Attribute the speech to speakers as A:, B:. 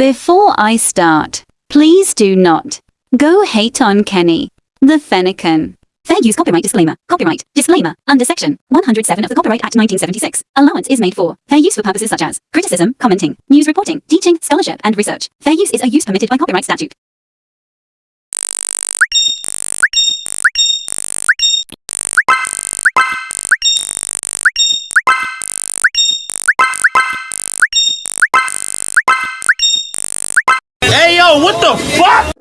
A: Before I start, please do not go hate on Kenny, the Fennekin. Fair use copyright disclaimer. Copyright disclaimer. Under Section 107 of the Copyright Act 1976, allowance is made for fair use for purposes such as criticism, commenting, news reporting, teaching, scholarship, and research. Fair use is a use permitted by copyright statute.
B: What the fuck?